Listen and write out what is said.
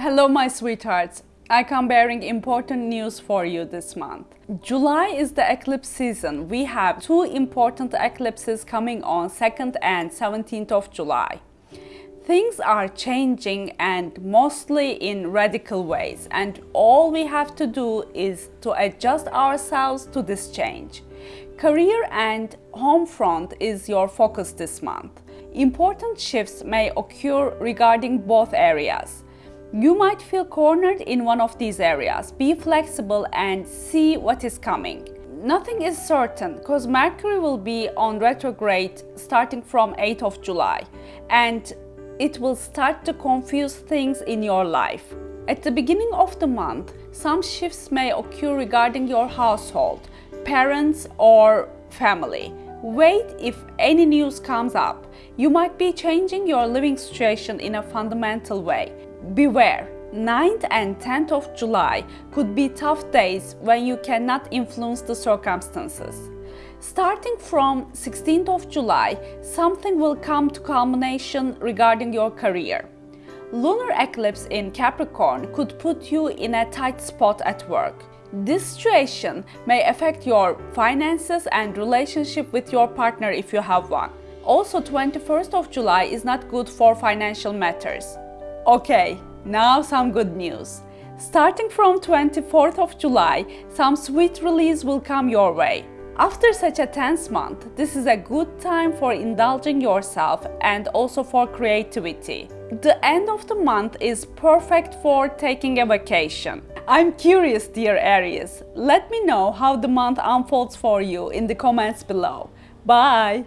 Hello my sweethearts. I come bearing important news for you this month. July is the eclipse season. We have two important eclipses coming on 2nd and 17th of July. Things are changing and mostly in radical ways and all we have to do is to adjust ourselves to this change. Career and home front is your focus this month. Important shifts may occur regarding both areas. You might feel cornered in one of these areas. Be flexible and see what is coming. Nothing is certain because Mercury will be on retrograde starting from 8th of July and it will start to confuse things in your life. At the beginning of the month, some shifts may occur regarding your household, parents or family. Wait if any news comes up. You might be changing your living situation in a fundamental way. Beware, 9th and 10th of July could be tough days when you cannot influence the circumstances. Starting from 16th of July, something will come to culmination regarding your career. Lunar eclipse in Capricorn could put you in a tight spot at work. This situation may affect your finances and relationship with your partner if you have one. Also, 21st of July is not good for financial matters. Okay, now some good news. Starting from 24th of July, some sweet release will come your way. After such a tense month, this is a good time for indulging yourself and also for creativity. The end of the month is perfect for taking a vacation. I'm curious, dear Aries. Let me know how the month unfolds for you in the comments below. Bye!